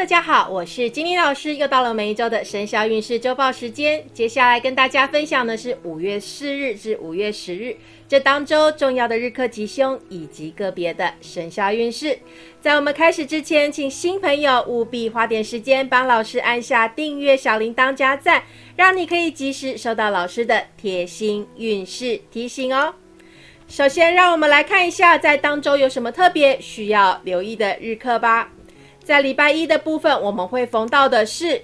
大家好，我是金妮老师，又到了每一周的生肖运势周报时间。接下来跟大家分享的是五月四日至五月十日这当周重要的日课吉凶以及个别的生肖运势。在我们开始之前，请新朋友务必花点时间帮老师按下订阅、小铃铛、加赞，让你可以及时收到老师的贴心运势提醒哦。首先，让我们来看一下在当周有什么特别需要留意的日课吧。在礼拜一的部分，我们会逢到的是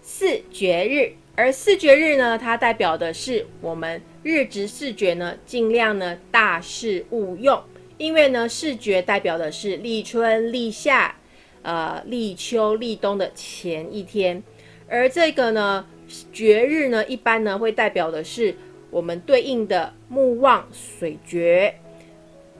四绝日，而四绝日呢，它代表的是我们日值四绝呢，尽量呢大事勿用，因为呢四绝代表的是立春、立夏、呃立秋、立冬的前一天，而这个呢绝日呢，一般呢会代表的是我们对应的木旺水绝、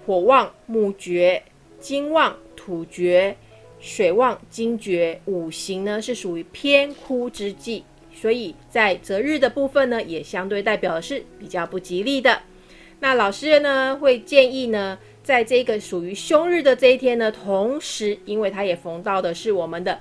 火旺木绝、金旺。土绝、水旺、金绝，五行呢是属于偏枯之际，所以在择日的部分呢，也相对代表的是比较不吉利的。那老师呢会建议呢，在这个属于凶日的这一天呢，同时因为它也逢到的是我们的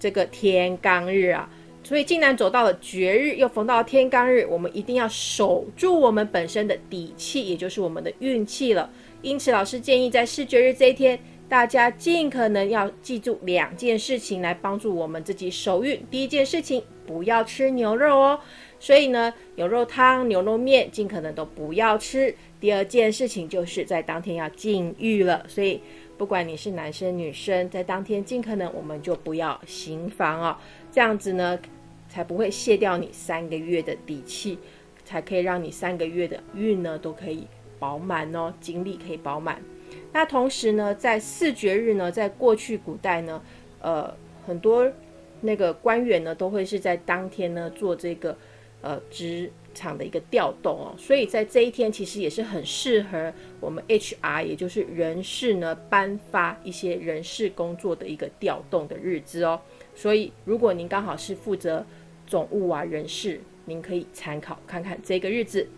这个天罡日啊，所以竟然走到了绝日，又逢到天罡日，我们一定要守住我们本身的底气，也就是我们的运气了。因此，老师建议在视觉日这一天。大家尽可能要记住两件事情来帮助我们自己守运。第一件事情，不要吃牛肉哦，所以呢，牛肉汤、牛肉面尽可能都不要吃。第二件事情就是在当天要禁欲了，所以不管你是男生女生，在当天尽可能我们就不要行房哦，这样子呢才不会卸掉你三个月的底气，才可以让你三个月的运呢都可以饱满哦，精力可以饱满。那同时呢，在四绝日呢，在过去古代呢，呃，很多那个官员呢，都会是在当天呢做这个呃职场的一个调动哦，所以在这一天其实也是很适合我们 HR，也就是人事呢颁发一些人事工作的一个调动的日子哦。所以如果您刚好是负责总务啊人事，您可以参考看看这个日子。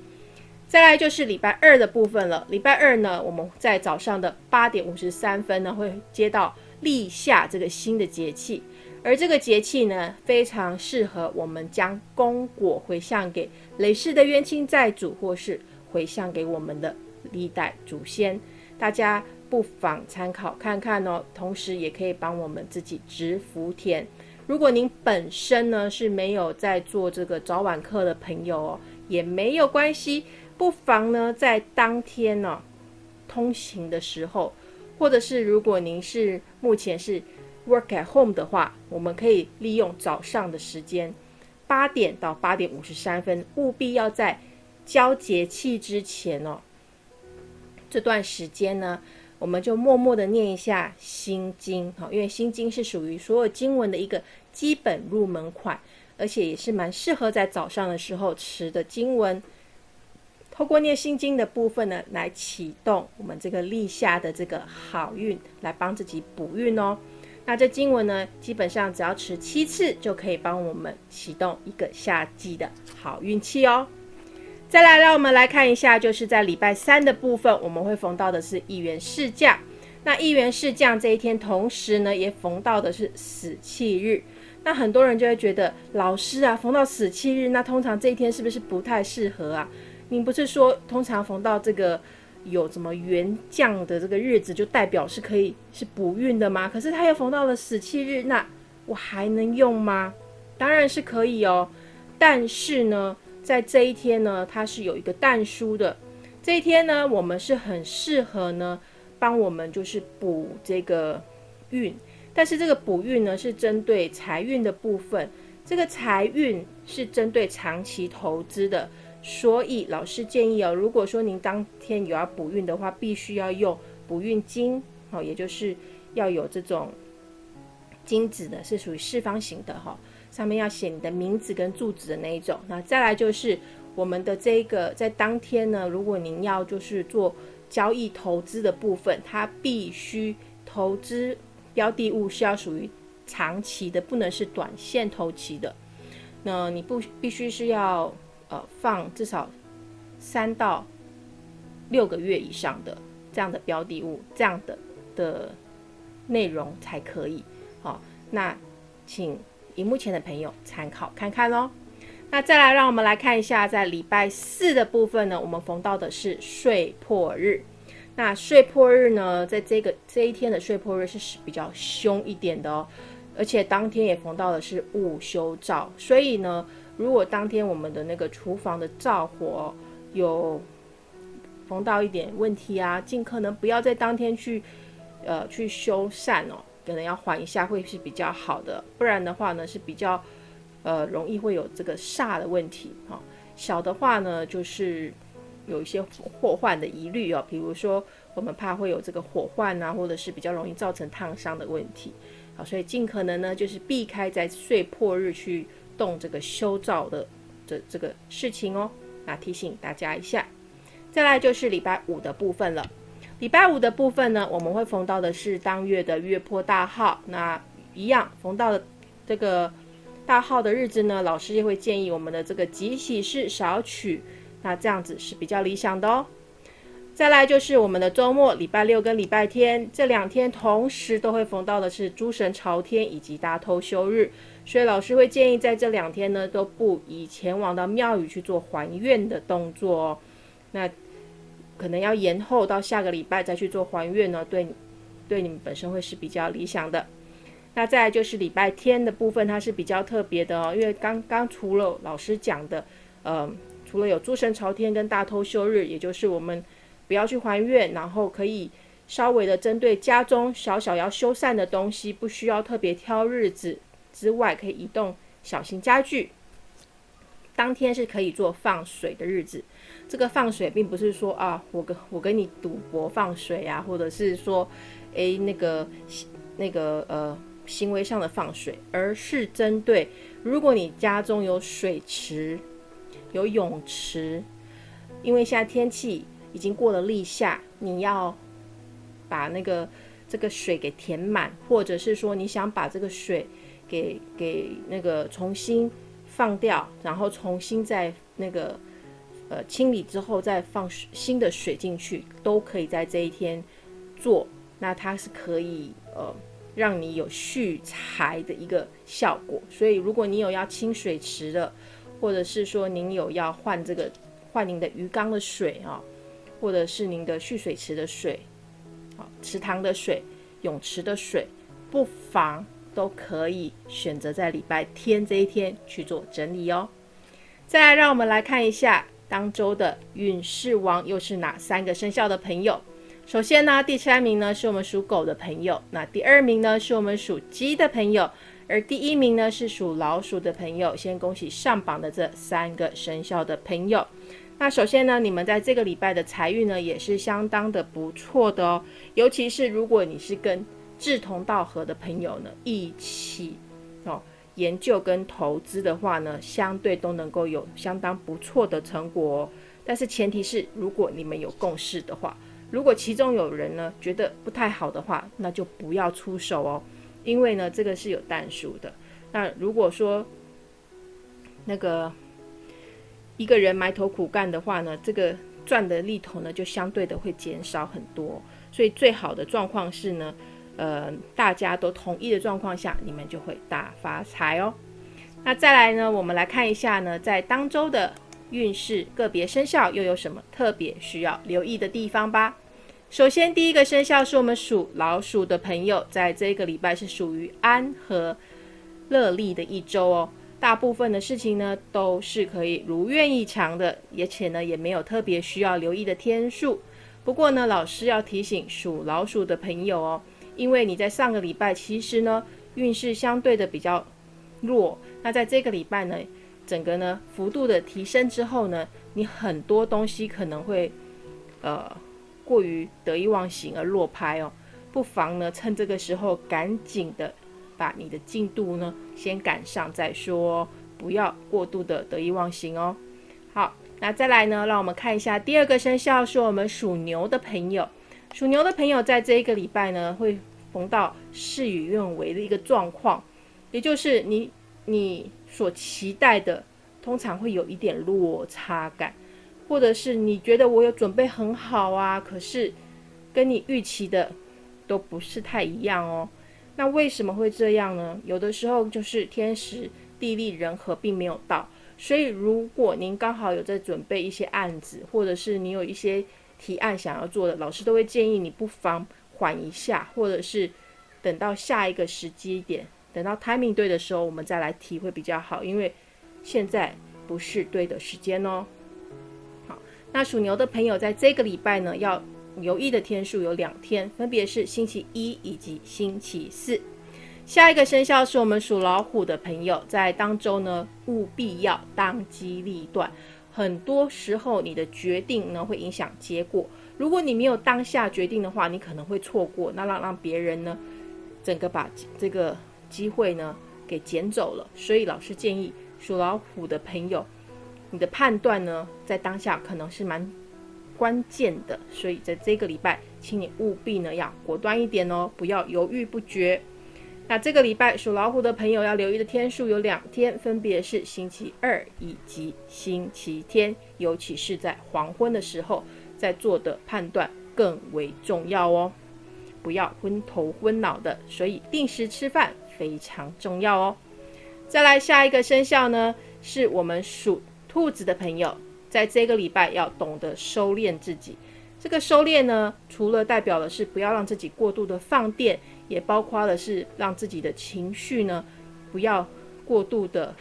再来就是礼拜二的部分了。礼拜二呢，我们在早上的八点五十三分呢，会接到立夏这个新的节气，而这个节气呢，非常适合我们将功果回向给累世的冤亲债主，或是回向给我们的历代祖先。大家不妨参考看看哦，同时也可以帮我们自己植福田。如果您本身呢是没有在做这个早晚课的朋友哦，也没有关系。不妨呢，在当天呢通行的时候，或者是如果您是目前是 work at home 的话，我们可以利用早上的时间，八点到八点五十三分，务必要在交节气之前哦。这段时间呢，我们就默默的念一下心经，哈，因为心经是属于所有经文的一个基本入门款，而且也是蛮适合在早上的时候持的经文。透过念心经的部分呢，来启动我们这个立夏的这个好运，来帮自己补运哦。那这经文呢，基本上只要持七次，就可以帮我们启动一个夏季的好运气哦。再来，让我们来看一下，就是在礼拜三的部分，我们会逢到的是一元四将。那一元四将这一天，同时呢，也逢到的是死气日。那很多人就会觉得，老师啊，逢到死气日，那通常这一天是不是不太适合啊？您不是说通常逢到这个有什么元将的这个日子，就代表是可以是补运的吗？可是他又逢到了死气日，那我还能用吗？当然是可以哦。但是呢，在这一天呢，它是有一个淡书的。这一天呢，我们是很适合呢，帮我们就是补这个运。但是这个补运呢，是针对财运的部分。这个财运是针对长期投资的。所以老师建议哦，如果说您当天有要补运的话，必须要用补运金，哦，也就是要有这种金子的，是属于四方形的哈，上面要写你的名字跟住址的那一种。那再来就是我们的这个在当天呢，如果您要就是做交易投资的部分，它必须投资标的物是要属于长期的，不能是短线投期的。那你不必须是要。呃，放至少三到六个月以上的这样的标的物，这样的的内容才可以。好，那请荧幕前的朋友参考看看喽。那再来，让我们来看一下，在礼拜四的部分呢，我们逢到的是睡破日。那睡破日呢，在这个这一天的睡破日是比较凶一点的哦，而且当天也逢到的是午休照，所以呢，如果当天我们的那个厨房的灶火有逢到一点问题啊，尽可能不要在当天去呃去修缮哦，可能要缓一下会是比较好的，不然的话呢是比较呃容易会有这个煞的问题哈。小的话呢就是。有一些祸患的疑虑哦，比如说我们怕会有这个火患啊，或者是比较容易造成烫伤的问题，好，所以尽可能呢就是避开在岁破日去动这个修造的这这个事情哦。那提醒大家一下，再来就是礼拜五的部分了。礼拜五的部分呢，我们会逢到的是当月的月破大号，那一样逢到的这个大号的日子呢，老师也会建议我们的这个吉喜事少取。那这样子是比较理想的哦。再来就是我们的周末，礼拜六跟礼拜天这两天同时都会逢到的是诸神朝天以及大偷休日，所以老师会建议在这两天呢都不宜前往到庙宇去做还愿的动作哦。那可能要延后到下个礼拜再去做还愿呢，对对你们本身会是比较理想的。那再来就是礼拜天的部分，它是比较特别的哦，因为刚刚除了老师讲的，呃。除了有诸神朝天跟大偷休日，也就是我们不要去还愿，然后可以稍微的针对家中小小要修缮的东西，不需要特别挑日子之外，可以移动小型家具。当天是可以做放水的日子。这个放水并不是说啊，我跟我跟你赌博放水啊，或者是说，诶那个那个呃行为上的放水，而是针对如果你家中有水池。有泳池，因为现在天气已经过了立夏，你要把那个这个水给填满，或者是说你想把这个水给给那个重新放掉，然后重新再那个呃清理之后再放新的水进去，都可以在这一天做。那它是可以呃让你有蓄财的一个效果。所以如果你有要清水池的，或者是说您有要换这个换您的鱼缸的水啊，或者是您的蓄水池的水，好池塘的水、泳池的水，不妨都可以选择在礼拜天这一天去做整理哦。再来，让我们来看一下当周的运势王又是哪三个生肖的朋友。首先呢，第三名呢是我们属狗的朋友，那第二名呢是我们属鸡的朋友。而第一名呢是属老鼠的朋友，先恭喜上榜的这三个生肖的朋友。那首先呢，你们在这个礼拜的财运呢也是相当的不错的哦。尤其是如果你是跟志同道合的朋友呢一起哦研究跟投资的话呢，相对都能够有相当不错的成果哦。但是前提是如果你们有共识的话，如果其中有人呢觉得不太好的话，那就不要出手哦。因为呢，这个是有淡数的。那如果说那个一个人埋头苦干的话呢，这个赚的利头呢就相对的会减少很多。所以最好的状况是呢，呃，大家都同意的状况下，你们就会大发财哦。那再来呢，我们来看一下呢，在当周的运势，个别生肖又有什么特别需要留意的地方吧。首先，第一个生肖是我们属老鼠的朋友，在这个礼拜是属于安和乐利的一周哦。大部分的事情呢都是可以如愿以偿的，而且呢也没有特别需要留意的天数。不过呢，老师要提醒属老鼠的朋友哦，因为你在上个礼拜其实呢运势相对的比较弱，那在这个礼拜呢，整个呢幅度的提升之后呢，你很多东西可能会呃。过于得意忘形而落拍哦，不妨呢趁这个时候赶紧的把你的进度呢先赶上再说，不要过度的得意忘形哦。好，那再来呢，让我们看一下第二个生肖是我们属牛的朋友。属牛的朋友在这一个礼拜呢会逢到事与愿违的一个状况，也就是你你所期待的通常会有一点落差感。或者是你觉得我有准备很好啊，可是跟你预期的都不是太一样哦。那为什么会这样呢？有的时候就是天时地利人和并没有到，所以如果您刚好有在准备一些案子，或者是你有一些提案想要做的，老师都会建议你不妨缓一下，或者是等到下一个时机点，等到 timing 对的时候，我们再来提会比较好，因为现在不是对的时间哦。好，那属牛的朋友在这个礼拜呢要。留意的天数有两天，分别是星期一以及星期四。下一个生肖是我们属老虎的朋友，在当周呢务必要当机立断。很多时候你的决定呢会影响结果，如果你没有当下决定的话，你可能会错过，那让让别人呢整个把这个机会呢给捡走了。所以老师建议属老虎的朋友，你的判断呢在当下可能是蛮。关键的，所以在这个礼拜，请你务必呢要果断一点哦，不要犹豫不决。那这个礼拜属老虎的朋友要留意的天数有两天，分别是星期二以及星期天，尤其是在黄昏的时候，在做的判断更为重要哦，不要昏头昏脑的。所以定时吃饭非常重要哦。再来下一个生肖呢，是我们属兔子的朋友。在这个礼拜要懂得收敛自己，这个收敛呢，除了代表的是不要让自己过度的放电，也包括的是让自己的情绪呢不要过度的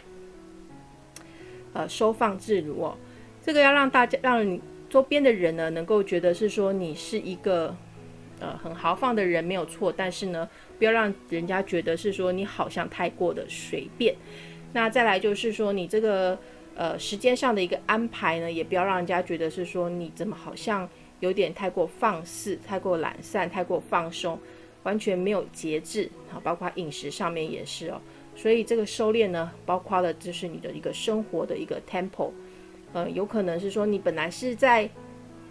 呃收放自如哦。这个要让大家让你周边的人呢能够觉得是说你是一个呃很豪放的人没有错，但是呢不要让人家觉得是说你好像太过的随便。那再来就是说你这个。呃，时间上的一个安排呢，也不要让人家觉得是说你怎么好像有点太过放肆、太过懒散、太过放松，完全没有节制。好，包括饮食上面也是哦。所以这个收敛呢，包括了就是你的一个生活的一个 tempo。呃，有可能是说你本来是在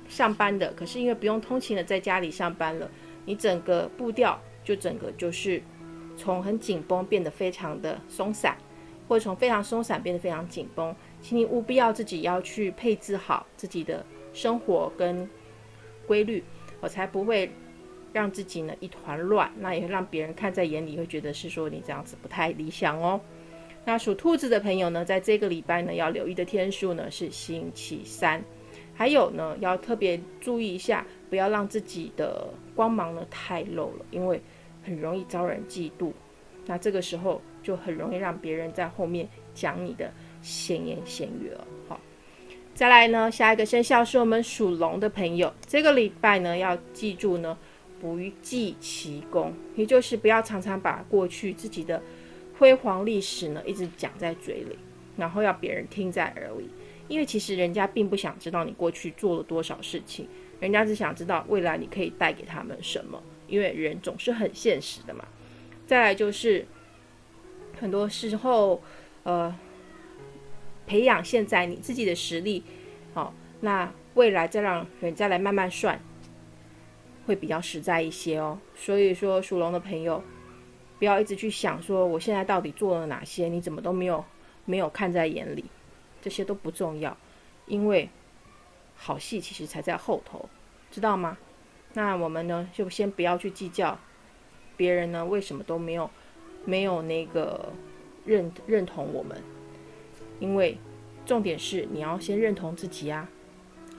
上班的，可是因为不用通勤了，在家里上班了，你整个步调就整个就是从很紧绷变得非常的松散，或者从非常松散变得非常紧绷。请你务必要自己要去配置好自己的生活跟规律，我才不会让自己呢一团乱，那也会让别人看在眼里，会觉得是说你这样子不太理想哦。那属兔子的朋友呢，在这个礼拜呢要留意的天数呢是星期三，还有呢要特别注意一下，不要让自己的光芒呢太露了，因为很容易招人嫉妒，那这个时候就很容易让别人在后面讲你的。闲言闲语了，好，再来呢，下一个生肖是我们属龙的朋友，这个礼拜呢要记住呢，不计其功，也就是不要常常把过去自己的辉煌历史呢一直讲在嘴里，然后要别人听在耳里，因为其实人家并不想知道你过去做了多少事情，人家只想知道未来你可以带给他们什么，因为人总是很现实的嘛。再来就是很多时候，呃。培养现在你自己的实力，好，那未来再让人家来慢慢算，会比较实在一些哦。所以说，属龙的朋友，不要一直去想说我现在到底做了哪些，你怎么都没有没有看在眼里，这些都不重要，因为好戏其实才在后头，知道吗？那我们呢，就先不要去计较别人呢为什么都没有没有那个认认同我们。因为重点是你要先认同自己啊。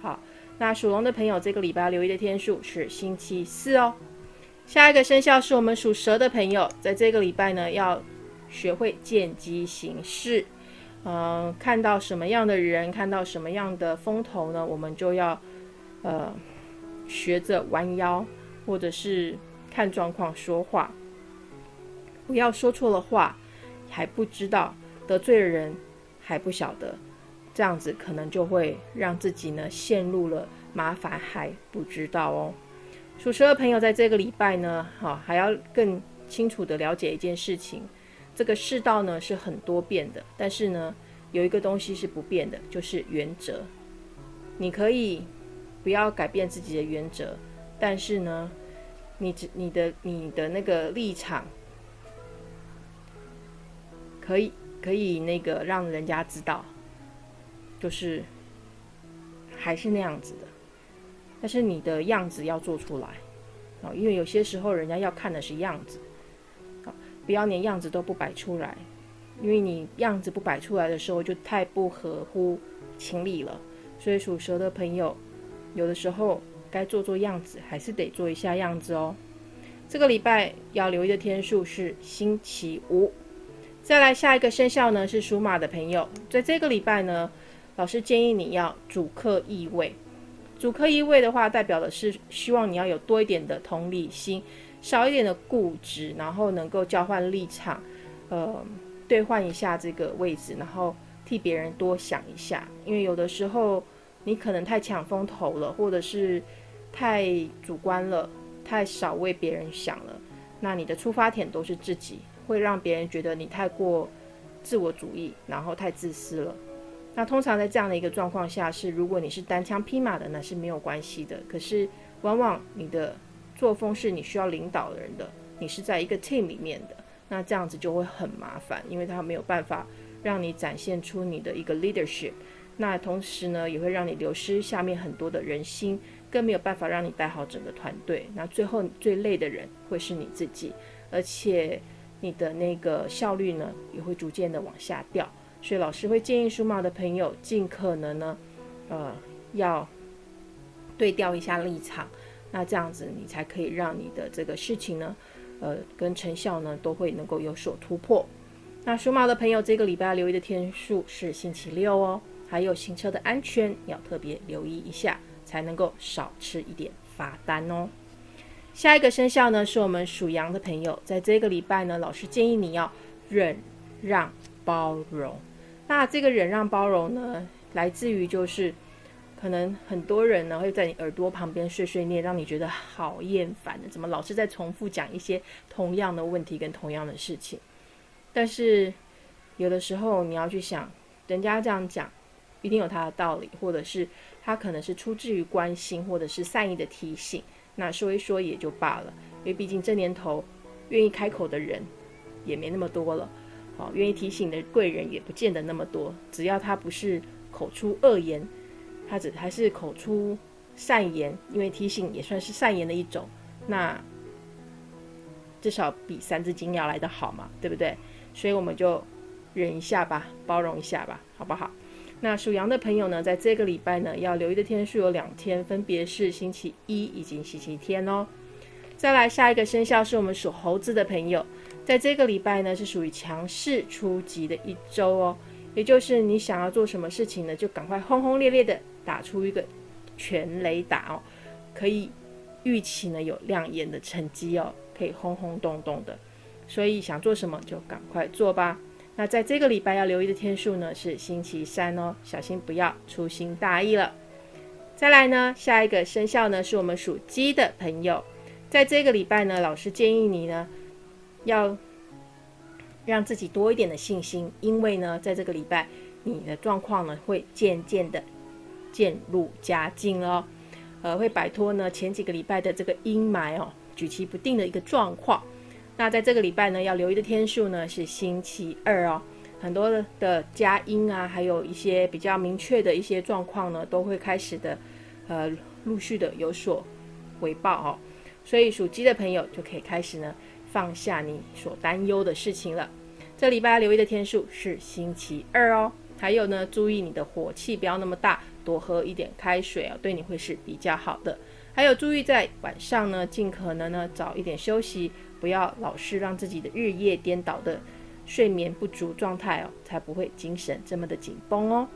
好，那属龙的朋友，这个礼拜留意的天数是星期四哦。下一个生肖是我们属蛇的朋友，在这个礼拜呢，要学会见机行事。嗯，看到什么样的人，看到什么样的风头呢，我们就要呃学着弯腰，或者是看状况说话，不要说错了话，还不知道得罪了人。还不晓得，这样子可能就会让自己呢陷入了麻烦，还不知道哦。属蛇的朋友在这个礼拜呢，好，还要更清楚的了解一件事情：这个世道呢是很多变的，但是呢有一个东西是不变的，就是原则。你可以不要改变自己的原则，但是呢，你只你的你的那个立场可以。可以那个让人家知道，就是还是那样子的，但是你的样子要做出来啊，因为有些时候人家要看的是样子啊，不要连样子都不摆出来，因为你样子不摆出来的时候，就太不合乎情理了。所以属蛇的朋友，有的时候该做做样子，还是得做一下样子哦。这个礼拜要留意的天数是星期五。再来下一个生肖呢是属马的朋友，在这个礼拜呢，老师建议你要主客易位。主客易位的话，代表的是希望你要有多一点的同理心。少一点的固执，然后能够交换立场，呃，兑换一下这个位置，然后替别人多想一下。因为有的时候你可能太抢风头了，或者是太主观了，太少为别人想了，那你的出发点都是自己，会让别人觉得你太过自我主义，然后太自私了。那通常在这样的一个状况下，是如果你是单枪匹马的，那是没有关系的。可是往往你的作风是你需要领导人的，你是在一个 team 里面的，那这样子就会很麻烦，因为他没有办法让你展现出你的一个 leadership，那同时呢也会让你流失下面很多的人心，更没有办法让你带好整个团队，那最后最累的人会是你自己，而且你的那个效率呢也会逐渐的往下掉，所以老师会建议属马的朋友尽可能呢，呃，要对调一下立场。那这样子，你才可以让你的这个事情呢，呃，跟成效呢，都会能够有所突破。那属马的朋友，这个礼拜要留意的天数是星期六哦。还有行车的安全要特别留意一下，才能够少吃一点罚单哦。下一个生肖呢，是我们属羊的朋友，在这个礼拜呢，老师建议你要忍让包容。那这个忍让包容呢，来自于就是。可能很多人呢会在你耳朵旁边碎碎念，让你觉得好厌烦的。怎么老是在重复讲一些同样的问题跟同样的事情？但是有的时候你要去想，人家这样讲一定有他的道理，或者是他可能是出自于关心，或者是善意的提醒。那说一说也就罢了，因为毕竟这年头愿意开口的人也没那么多了。好，愿意提醒的贵人也不见得那么多。只要他不是口出恶言。他只还是口出善言，因为提醒也算是善言的一种，那至少比三字经要来的好嘛，对不对？所以我们就忍一下吧，包容一下吧，好不好？那属羊的朋友呢，在这个礼拜呢，要留意的天数有两天，分别是星期一以及星期天哦。再来下一个生肖是我们属猴子的朋友，在这个礼拜呢，是属于强势出击的一周哦，也就是你想要做什么事情呢，就赶快轰轰烈烈的。打出一个全雷打哦，可以预期呢有亮眼的成绩哦，可以轰轰动动的，所以想做什么就赶快做吧。那在这个礼拜要留意的天数呢是星期三哦，小心不要粗心大意了。再来呢，下一个生肖呢是我们属鸡的朋友，在这个礼拜呢，老师建议你呢要让自己多一点的信心，因为呢，在这个礼拜你的状况呢会渐渐的。渐入佳境哦，呃，会摆脱呢前几个礼拜的这个阴霾哦，举棋不定的一个状况。那在这个礼拜呢，要留意的天数呢是星期二哦，很多的佳音啊，还有一些比较明确的一些状况呢，都会开始的，呃，陆续的有所回报哦。所以属鸡的朋友就可以开始呢放下你所担忧的事情了。这礼拜留意的天数是星期二哦，还有呢，注意你的火气不要那么大。多喝一点开水啊，对你会是比较好的。还有注意在晚上呢，尽可能呢早一点休息，不要老是让自己的日夜颠倒的睡眠不足状态哦，才不会精神这么的紧绷哦。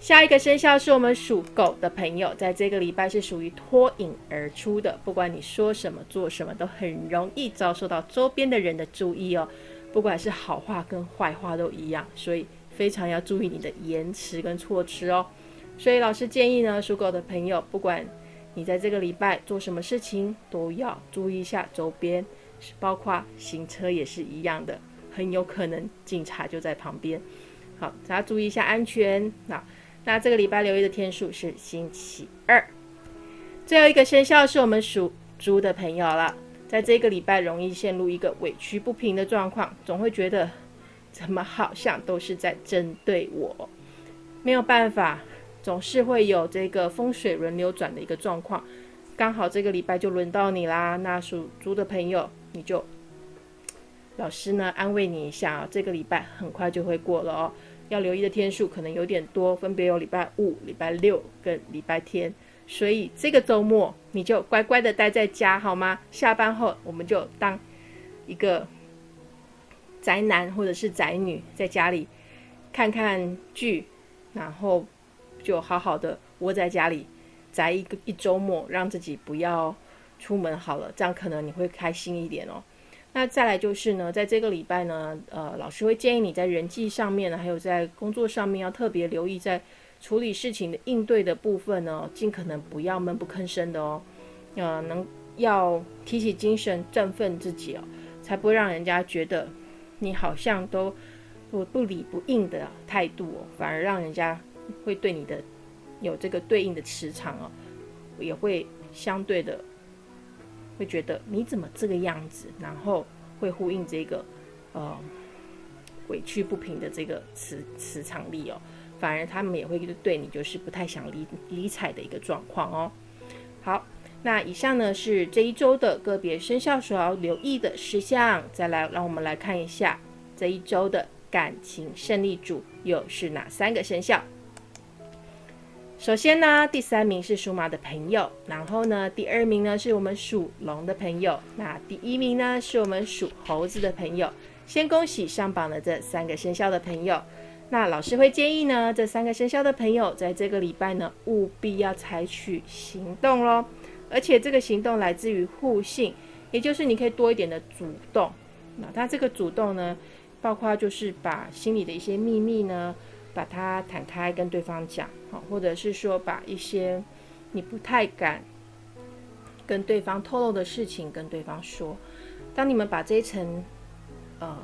下一个生肖是我们属狗的朋友，在这个礼拜是属于脱颖而出的，不管你说什么做什么，都很容易遭受到周边的人的注意哦。不管是好话跟坏话都一样，所以非常要注意你的言辞跟措辞哦。所以老师建议呢，属狗的朋友，不管你在这个礼拜做什么事情，都要注意一下周边，包括行车也是一样的，很有可能警察就在旁边。好，大家注意一下安全。那那这个礼拜留意的天数是星期二。最后一个生肖是我们属猪的朋友了，在这个礼拜容易陷入一个委屈不平的状况，总会觉得怎么好像都是在针对我，没有办法。总是会有这个风水轮流转的一个状况，刚好这个礼拜就轮到你啦。那属猪的朋友，你就老师呢安慰你一下啊，这个礼拜很快就会过了哦。要留意的天数可能有点多，分别有礼拜五、礼拜六跟礼拜天，所以这个周末你就乖乖的待在家好吗？下班后我们就当一个宅男或者是宅女，在家里看看剧，然后就好好的窝在家里宅一个一周末，让自己不要出门好了，这样可能你会开心一点哦。那再来就是呢，在这个礼拜呢，呃，老师会建议你在人际上面呢，还有在工作上面要特别留意，在处理事情的应对的部分呢，尽可能不要闷不吭声的哦，呃，能要提起精神，振奋自己哦，才不会让人家觉得你好像都不不理不应的态度哦，反而让人家会对你的有这个对应的磁场哦，也会相对的。会觉得你怎么这个样子，然后会呼应这个呃委屈不平的这个磁磁场力哦，反而他们也会对你就是不太想理理睬的一个状况哦。好，那以上呢是这一周的个别生肖所要留意的事项，再来让我们来看一下这一周的感情胜利组又是哪三个生肖。首先呢，第三名是属马的朋友，然后呢，第二名呢是我们属龙的朋友，那第一名呢是我们属猴子的朋友。先恭喜上榜的这三个生肖的朋友。那老师会建议呢，这三个生肖的朋友在这个礼拜呢，务必要采取行动喽。而且这个行动来自于互信，也就是你可以多一点的主动。那他这个主动呢，包括就是把心里的一些秘密呢。把它坦开跟对方讲，好，或者是说把一些你不太敢跟对方透露的事情跟对方说。当你们把这一层呃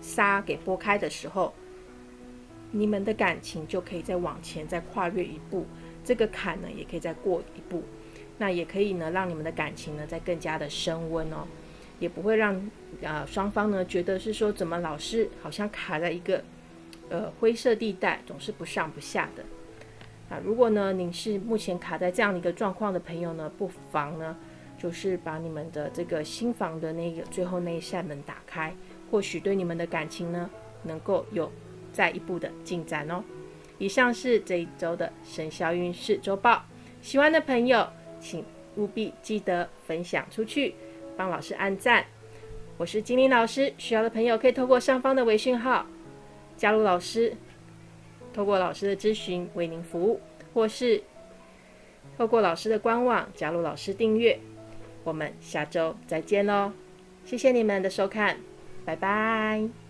纱给拨开的时候，你们的感情就可以再往前再跨越一步，这个坎呢也可以再过一步，那也可以呢让你们的感情呢再更加的升温哦，也不会让啊双方呢觉得是说怎么老是好像卡在一个。呃，灰色地带总是不上不下的啊。如果呢，您是目前卡在这样的一个状况的朋友呢，不妨呢，就是把你们的这个新房的那个最后那一扇门打开，或许对你们的感情呢，能够有再一步的进展哦。以上是这一周的生肖运势周报，喜欢的朋友请务必记得分享出去，帮老师按赞。我是金玲老师，需要的朋友可以透过上方的微信号。加入老师，透过老师的咨询为您服务，或是透过老师的官网加入老师订阅。我们下周再见喽！谢谢你们的收看，拜拜。